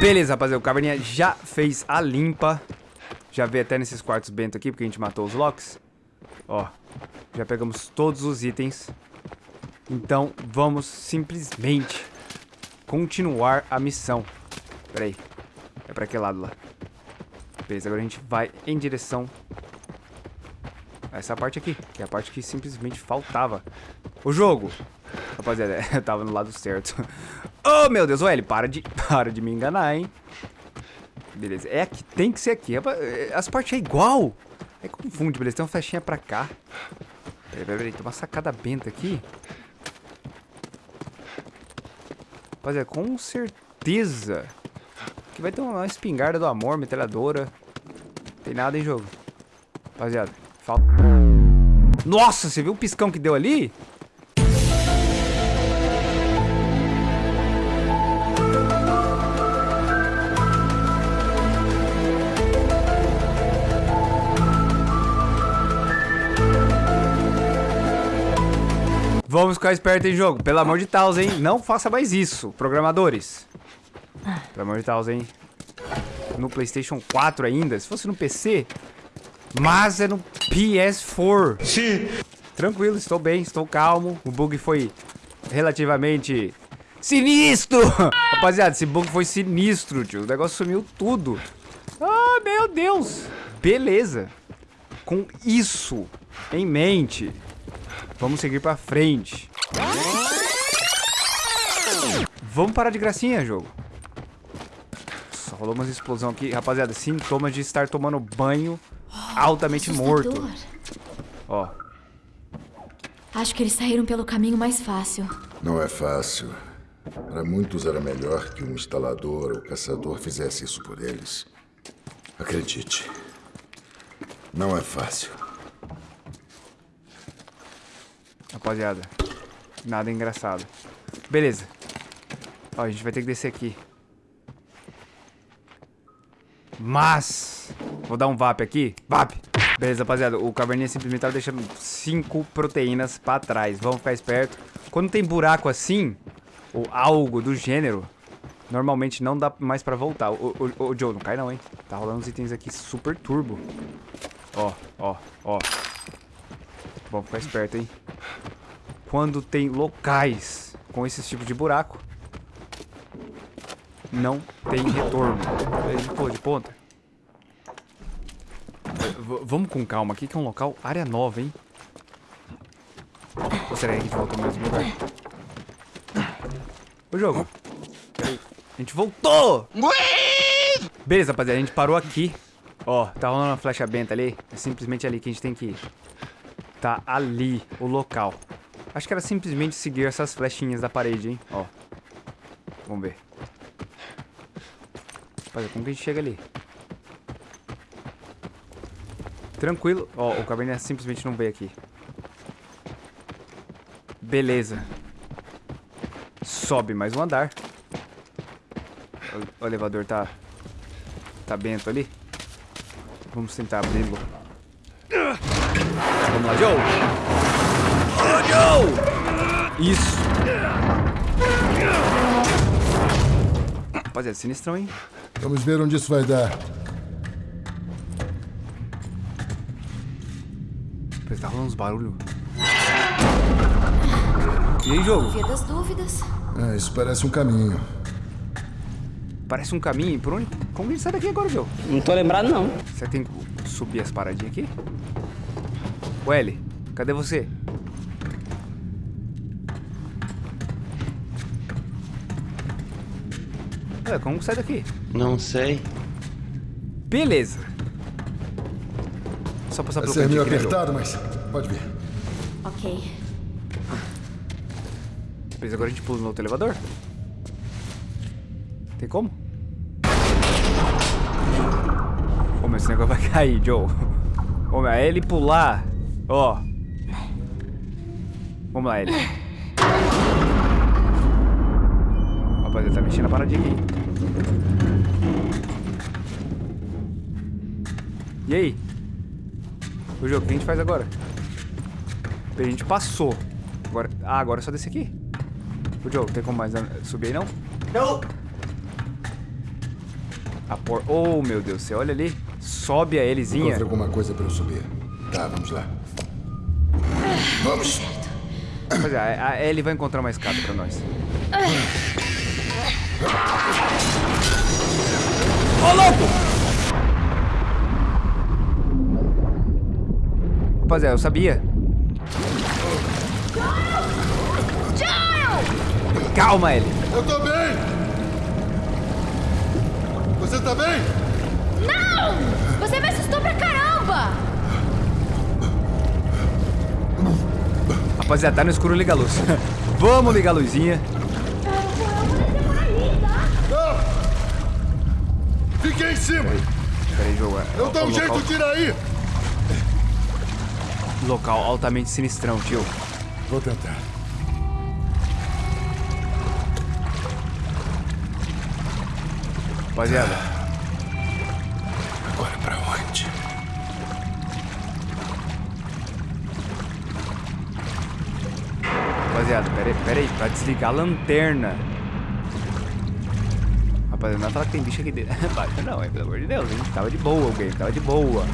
Beleza, rapaziada, o Caverninha já fez a limpa. Já veio até nesses quartos bento aqui, porque a gente matou os locks. Ó, já pegamos todos os itens. Então, vamos simplesmente continuar a missão. Pera aí. É pra que lado lá? Beleza, agora a gente vai em direção a essa parte aqui, que é a parte que simplesmente faltava. O jogo! Rapaziada, eu tava no lado certo. Oh, meu Deus, L, para de, para de me enganar, hein? Beleza, é aqui, tem que ser aqui. As partes é igual. É confunde, beleza, tem uma flechinha pra cá. Peraí, peraí, peraí, tem uma sacada benta aqui. Rapaziada, com certeza que vai ter uma espingarda do amor, metralhadora. Tem nada em jogo. Rapaziada, falta... Nossa, você viu o piscão que deu ali? Vamos ficar esperto em jogo. Pelo amor de Deus, hein? Não faça mais isso, programadores. Pelo amor de Deus, hein? No PlayStation 4 ainda. Se fosse no PC. Mas é no PS4. Sim. Tranquilo, estou bem, estou calmo. O bug foi relativamente sinistro. Rapaziada, esse bug foi sinistro, tio. O negócio sumiu tudo. Ah, meu Deus. Beleza. Com isso em mente, Vamos seguir pra frente. Vamos parar de gracinha, jogo. Só rolou umas explosão aqui. Rapaziada, sintomas de estar tomando banho altamente morto. Ó. Acho que eles saíram pelo caminho mais fácil. Não é fácil. Para muitos era melhor que um instalador ou caçador fizesse isso por eles. Acredite. Não é fácil. Rapaziada, nada engraçado. Beleza. Ó, a gente vai ter que descer aqui. Mas... Vou dar um VAP aqui. VAP! Beleza, rapaziada. O caverninha simplesmente tava deixando cinco proteínas pra trás. Vamos ficar esperto. Quando tem buraco assim, ou algo do gênero, normalmente não dá mais pra voltar. O, o, o Joe, não cai não, hein? Tá rolando uns itens aqui super turbo. Ó, ó, ó. Vamos ficar esperto, hein? Quando tem locais com esse tipo de buraco, não tem retorno. Ele pô, de ponta. V vamos com calma aqui, que é um local área nova, hein? Ou será que a gente voltou no mesmo lugar? O jogo. A gente voltou! Beleza, rapaziada. A gente parou aqui. Ó, tá rolando uma flecha benta ali. É simplesmente ali que a gente tem que ir. Tá ali o local. Acho que era simplesmente seguir essas flechinhas da parede, hein? Ó. Vamos ver. Rapaziada, como que a gente chega ali? Tranquilo. Ó, o caverninha simplesmente não veio aqui. Beleza. Sobe mais um andar. O, o elevador tá... Tá bento ali. Vamos tentar abri-lo. Vamos lá, Joe! Oh, Joe! Isso! Rapaziada, sinistrão, hein? Vamos ver onde isso vai dar. Parece tá rolando uns barulhos. E aí, jogo? Via das dúvidas. É, isso parece um caminho. Parece um caminho. Por onde? Como a gente sai daqui agora, Joe? Não tô lembrado, não. Você tem que subir as paradinhas aqui? O L, cadê você? É, como sai daqui? Não sei. Beleza. Só passar Vai pelo ser meio cantinho, né, apertado, mas pode vir. Ok. Beleza, agora a gente pula no outro elevador? Tem como? Ô, meu, esse negócio vai cair, Joe. Ô, meu, é ele pular. Ó. Vamos lá, ele. Rapaz, ele tá mexendo a paradinha aqui. E aí? O jogo, o que a gente faz agora? A gente passou. Agora, ah, agora é só descer aqui. O Joe, tem como mais subir aí, não? Não. A por... Oh, meu Deus, você olha ali. Sobe a Elizinha. Encontre alguma coisa para eu subir. Tá, vamos lá. Vamos! Pois é, a Ellie vai encontrar uma escada pra nós. Ô, louco! Rapaziada, eu sabia. Calma, Ellie. Eu tô bem! Você tá bem? Não! Você me assustou pra caramba! Rapaziada, tá no escuro, liga a luz. Vamos ligar a luzinha. Não! Fiquei em cima! Pera aí, jogo. Eu dou um jeito, local, tira aí! local altamente sinistrão, tio. Vou tentar. Rapaziada, rapaziada, pera aí, pera aí, pra desligar a lanterna. Rapaziada, não é falar que tem bicho aqui dentro. Não, pelo amor de Deus, hein? Tava de boa o game, tava de boa.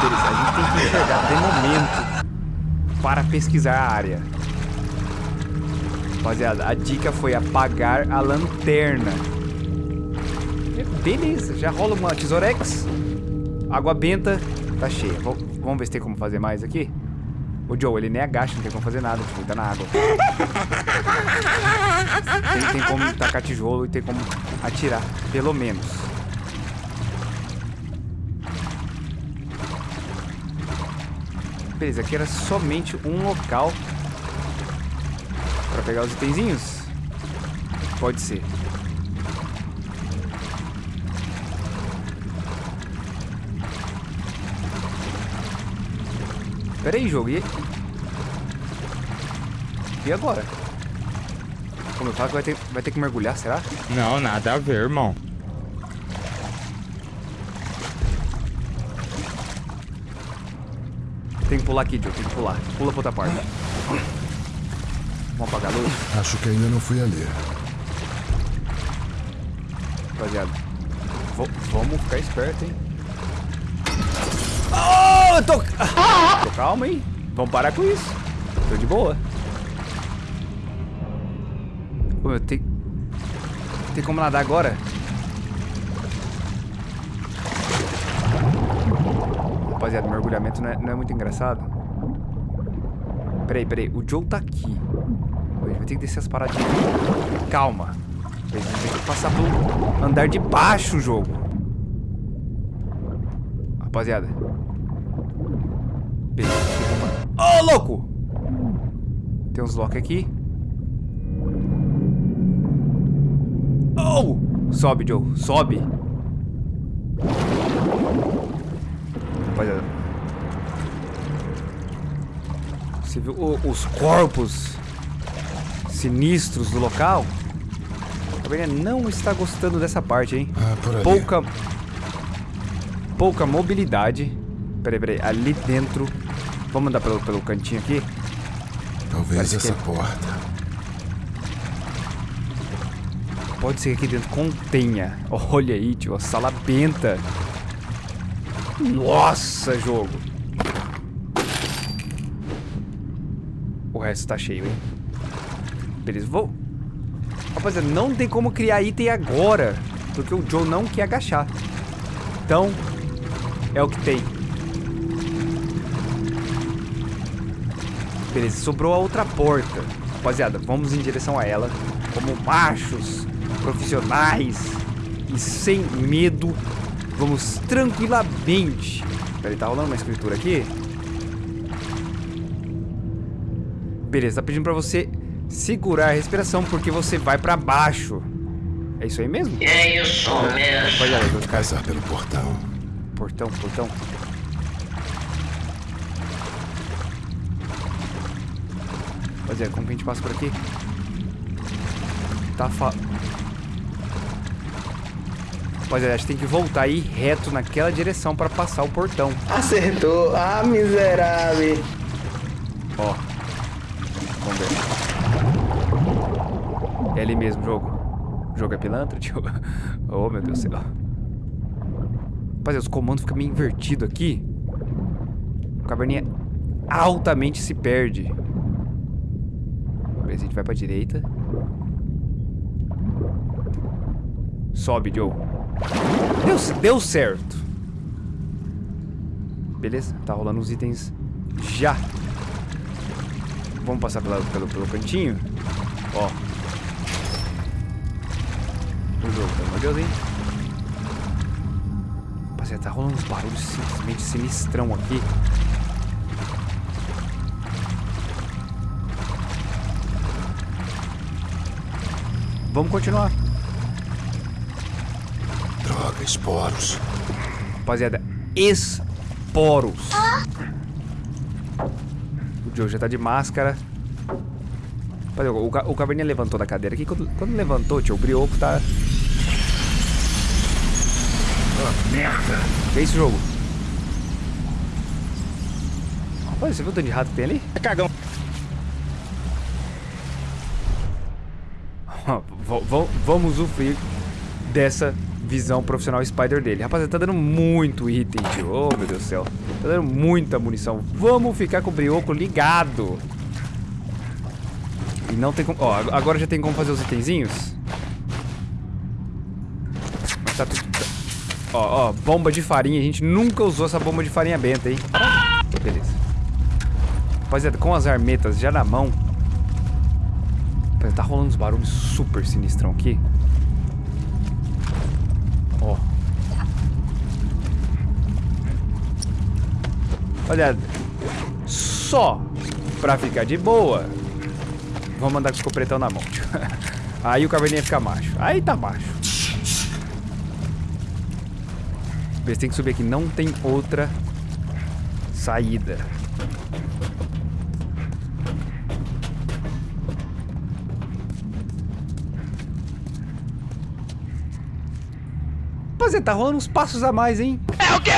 Beleza, a gente tem que enxergar de momento para pesquisar a área. Rapaziada, a dica foi apagar a lanterna. Beleza, já rola uma tesourex. Água benta, tá cheia. Vam- Vamos ver se tem como fazer mais aqui. O Joe, ele nem agacha, não tem como fazer nada, tipo, ele tá na água. Tem, tem como tacar tijolo e tem como atirar, pelo menos. Beleza, aqui era somente um local pra pegar os itenzinhos. Pode ser. Pera aí, jogo. E... E agora? Como eu falo que vai ter, vai ter que mergulhar, será? Não, nada a ver, irmão. Tem que pular aqui, Joe. Tem que pular. Pula pra outra parte. Vamos apagar a luz, Acho que ainda não fui ali. rapaziada. V- vamos ficar esperto, hein? Tô... Tô calma, hein? Vamos parar com isso. Tô de boa. Pô, eu tenho... Tem como nadar agora? Rapaziada, mergulhamento não é, não é muito engraçado. Peraí, peraí. O Joe tá aqui. A gente vai ter que descer as paradinhas. Calma. A gente tem que passar pelo andar de baixo o jogo. Rapaziada. Beleza. Ô, louco! Tem uns lock aqui. Oh! Sobe, Joe. Sobe. Rapaziada. Você viu o- os corpos sinistros do local? A Gabriela não está gostando dessa parte, hein? Ah. Pouca. Pouca mobilidade. Peraí, peraí. Ali dentro. Vamos andar pelo, pelo cantinho aqui? Talvez Parece essa que- porta. Pode ser que aqui dentro contenha. Olha aí, tio. A sala benta. Nossa, jogo. O resto tá cheio, hein? Beleza, vou... Rapaziada, não tem como criar item agora. Porque o Joe não quer agachar. Então, é o que tem. Beleza, sobrou a outra porta. Rapaziada, vamos em direção a ela. Como machos, profissionais e sem medo. Vamos tranquilamente. Peraí, tá rolando uma escritura aqui? Beleza, tá pedindo pra você segurar a respiração porque você vai pra baixo. É isso aí mesmo? É isso mesmo. Rapaziada, os caras Passar pelo portão. Portão, portão. Rapaziada, como que a gente passa por aqui? Tá fa... Rapaziada, a gente tem que voltar aí reto naquela direção pra passar o portão. Acertou. Ah, miserável. Ó. Vamos ver. É ali mesmo, jogo. O jogo é pilantra, tio. Oh, meu Deus do céu. Rapaziada, os comandos ficam meio invertidos aqui. O caverninha altamente se perde. A gente vai pra direita. Sobe, Joe. Deu, deu certo. Beleza, tá rolando uns itens já. Vamos passar pelo, pelo cantinho. Ó. O jogo, de Deus, hein? Rapaziada, tá rolando uns barulhos simplesmente sinistrão aqui. Vamos continuar. Droga, esporos. Rapaziada, esporos. O Joe já tá de máscara. Rapaziada, o, o caverninha levantou da cadeira aqui. Quando, quando levantou, tio, o brioco tá... Merda. Que é esse jogo? Olha, você viu o tanto de rato que tem ali? É cagão. V- v- vamos usufruir dessa visão profissional Spider dele. Rapaziada, tá dando muito item, tio. Oh, meu Deus do céu. Tá dando muita munição. Vamos ficar com o brioco ligado. E não tem como... Ó, ag- agora já tem como fazer os itenzinhos. Tá tudo... tá- Ó, ó, bomba de farinha. A gente nunca usou essa bomba de farinha benta, hein? Beleza. Rapaziada, com as armetas já na mão... Rapaziada, Tá rolando uns barulhos super sinistrão aqui. Ó. Olha, só pra ficar de boa, vamos andar com o escopretão na mão. Aí o caverninha fica macho. Aí tá macho. Você tem que subir aqui. Não tem outra saída. Tá rolando uns passos a mais, hein? É o quê?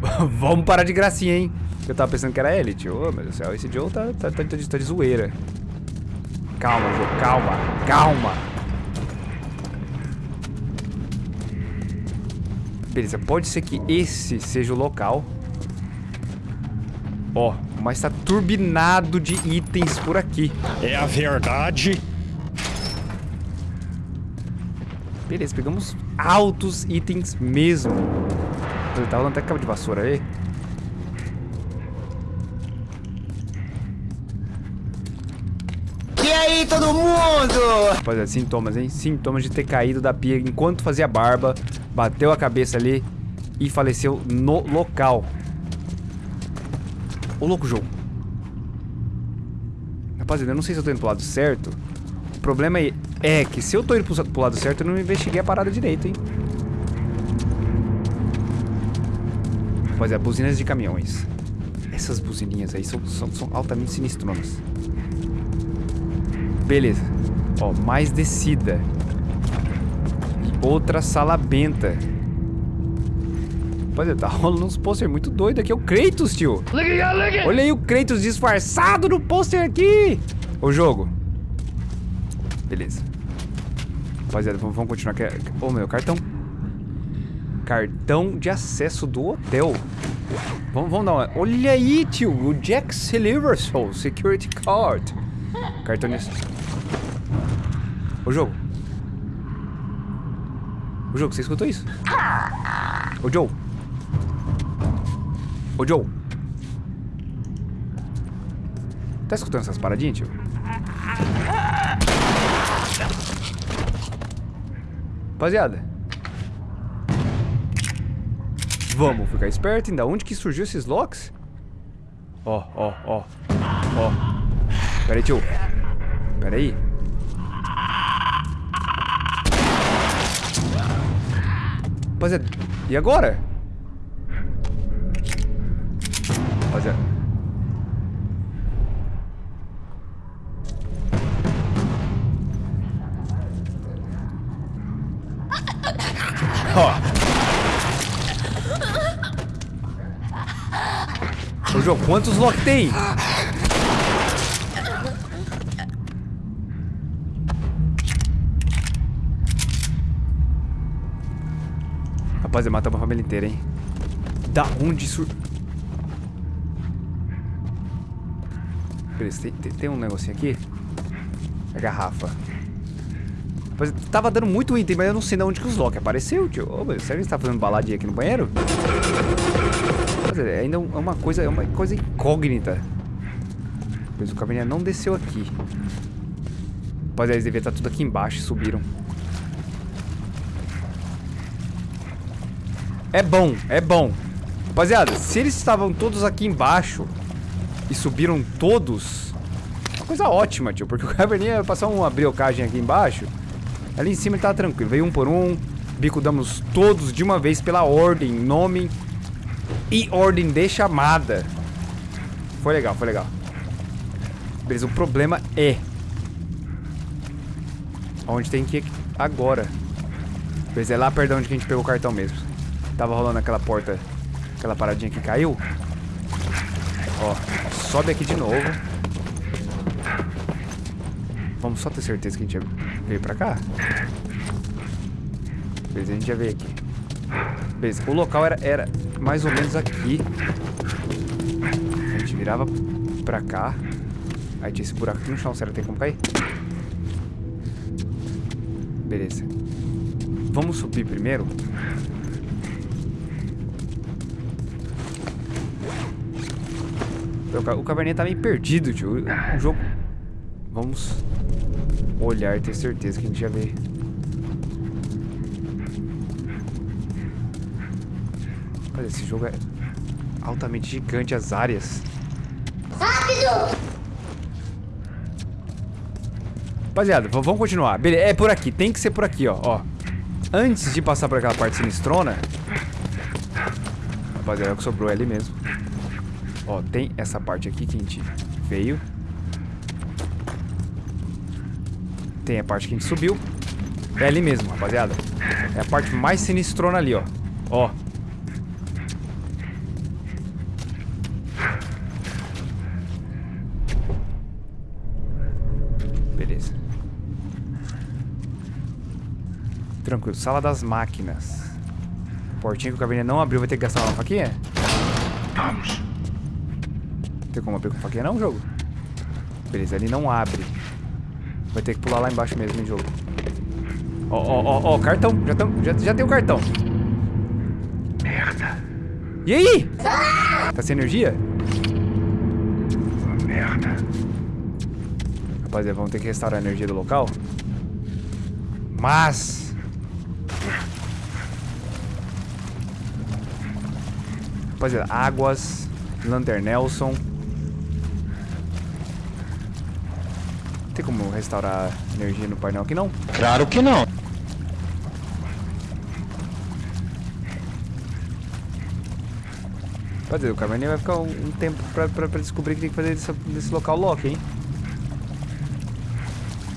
Vamos parar de gracinha, hein? Eu tava pensando que era ele, tio. Ô, meu Deus do céu, esse Joe tá, tá, tá, tá de, tá de zoeira. Calma, Joe, calma, calma. Beleza, pode ser que esse seja o local. Ó, mas tá turbinado de itens por aqui. É a verdade. Beleza, pegamos altos itens mesmo. Ele tá rolando até cabo de vassoura aí. E aí, todo mundo? Rapaziada, sintomas, hein? Sintomas de ter caído da pia enquanto fazia barba, bateu a cabeça ali e faleceu no local. Ô, louco, jogo. Rapaziada, eu não sei se eu tô indo pro lado certo. O problema é, é que se eu tô indo pro, pro lado certo, eu não investiguei a parada direito, hein? Rapaziada, buzinas de caminhões. Essas buzininhas aí são, são, são altamente sinistronas. Beleza. Ó, mais descida. E outra sala benta. Rapaziada, tá rolando uns pôster muito doido aqui. É o Kratos, tio. Olha aí o Kratos disfarçado no pôster aqui. O jogo. Beleza. Rapaziada, vamos, vamos continuar aqui. Ô, meu, cartão. Cartão de acesso do hotel. Vamos, vamos dar uma... Olha aí, tio. O Jack Silversoul Security Card. Cartão de... Ô, jogo. Ô, jogo, você escutou isso? Ô, Joe. Ô, Joe. Tá escutando essas paradinhas, tio? Rapaziada. Vamos ficar esperto, ainda onde que surgiu esses locks? Ó, ó, ó. Ó. Pera aí, tio. Pera aí. Rapaziada, e agora? Ó. Ô, João, quantos lock tem? Rapaz, ele matou uma família inteira, hein? Da onde sur... Tem, tem, tem um negocinho aqui? A garrafa. Mas tava dando muito item, mas eu não sei de onde que os Loki apareceu, tio. Ô, meu, será que tá fazendo baladinha aqui no banheiro? É ainda é uma coisa, é uma coisa incógnita. Mas o caminhão não desceu aqui. Rapaziada, eles deviam estar tudo aqui embaixo subiram. É bom, é bom. Rapaziada, se eles estavam todos aqui embaixo e subiram todos, uma coisa ótima, tio. Porque o Caverninha ia passar uma briocagem aqui embaixo. Ali em cima ele tava tranquilo. Veio um por um. Bico damos todos de uma vez pela ordem, nome e ordem de chamada. Foi legal, foi legal. Beleza, o problema é... Onde tem que ir agora. Beleza, é lá perto de onde a gente pegou o cartão mesmo. Tava rolando aquela porta, aquela paradinha que caiu. Ó, sobe aqui de novo. Vamos só ter certeza que a gente veio pra cá. Beleza, a gente já veio aqui. Beleza, o local era, era mais ou menos aqui. A gente virava pra cá. Aí tinha esse buraco aqui no chão. Será que tem como cair? Beleza. Vamos subir primeiro. O caverninha tá meio perdido, tio. O jogo... Vamos olhar e ter certeza que a gente já vê. Olha, esse jogo é altamente gigante, as áreas. Rápido! Rapaziada, vamos continuar. Beleza, é por aqui, tem que ser por aqui, ó. ó. Antes de passar por aquela parte sinistrona... Rapaziada, é o que sobrou é ali mesmo. Ó, tem essa parte aqui que a gente veio. Tem a parte que a gente subiu. É ali mesmo, rapaziada. É a parte mais sinistrona ali, ó. Ó. Beleza. Tranquilo. Sala das máquinas. Portinha que o cabinet não abriu. Vai ter que gastar uma faquinha? Vamos. Tem como abrir com faquinha não, jogo? Beleza, ele não abre. Vai ter que pular lá embaixo mesmo em jogo. Ó, ó, ó, ó, cartão. Já, tam, já, já tem o cartão. Merda. E aí? Tá sem energia? Merda. Rapaziada, vamos ter que restaurar a energia do local. Mas... Rapaziada, águas, Lantern Nelson. Como restaurar energia no painel aqui, não? Claro que não. Rapaziada, o Caverninha vai ficar um, um tempo pra, pra, pra, descobrir o que tem que fazer desse, desse local lock, hein?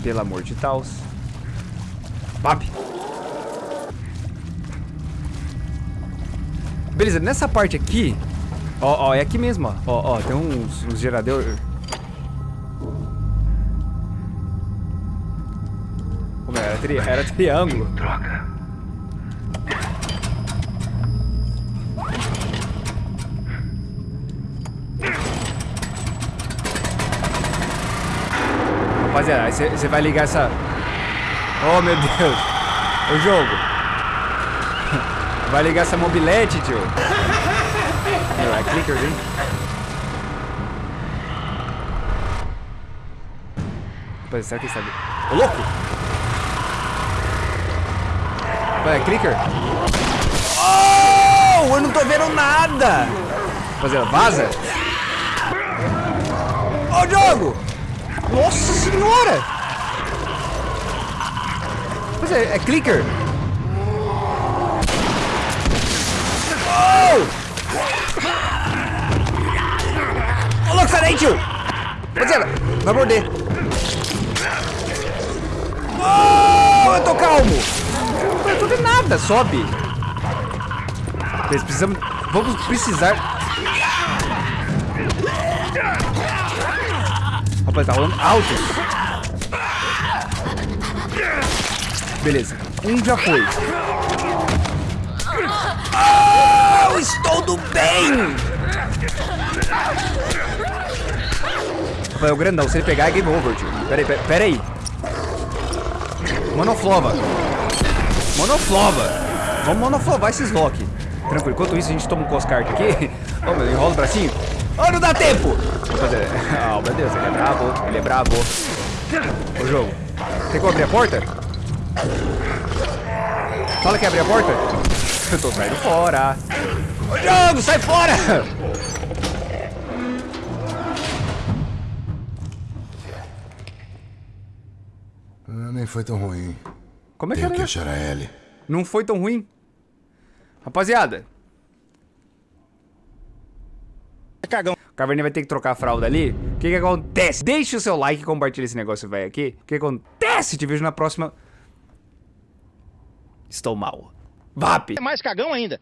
Pelo amor de Taos. Bap! Beleza, nessa parte aqui... Ó, ó, é aqui mesmo, ó. Ó, ó, tem uns, uns geradores... Como era? Tri, era triângulo. Droga. Rapaziada, você vai ligar essa... Oh, meu Deus. O jogo. Vai ligar essa mobilete, tio. Meu, é clickers, hein? Rapaziada, será que ele sabe? Ô, louco! Vai, é clicker. Oh! Eu não tô vendo nada! Rapaziada, vaza! Ô, jogo! Nossa senhora! Mas é, é clicker? Oh! Ô, louco, sai daí, tio! Rapaziada, vai morder. Oh, eu tô calmo. Eu tô vendo nada, sobe. Eles precisamos... Vamos precisar... Rapaz, tá rolando altos. Beleza. Um já foi. Oh, estou do bem! Rafael Grandão, se ele pegar é game over, tio. Pera aí, pera, pera aí. Monoflova. Monoflova. Vamos monoflovar esses Loki. Tranquilo, enquanto isso a gente toma um coscart aqui. Oh, meu, enrola o bracinho. Oh, não dá tempo! Oh, meu Deus, ele é bravo, ele é bravo. Ô, jogo, tem como abrir a porta? Fala que abrir a porta? Eu tô saindo fora. Ô, jogo, sai fora! Ah, nem foi tão ruim. Como é que Tenho era? que achar a Ellie. Não foi tão ruim? Rapaziada, Cagão. o Caverninha vai ter que trocar a fralda ali. O que que acontece? Deixa o seu like e compartilha esse negócio, vai aqui. O que acontece? Te vejo na próxima. Estou mal. VAP! É mais cagão ainda.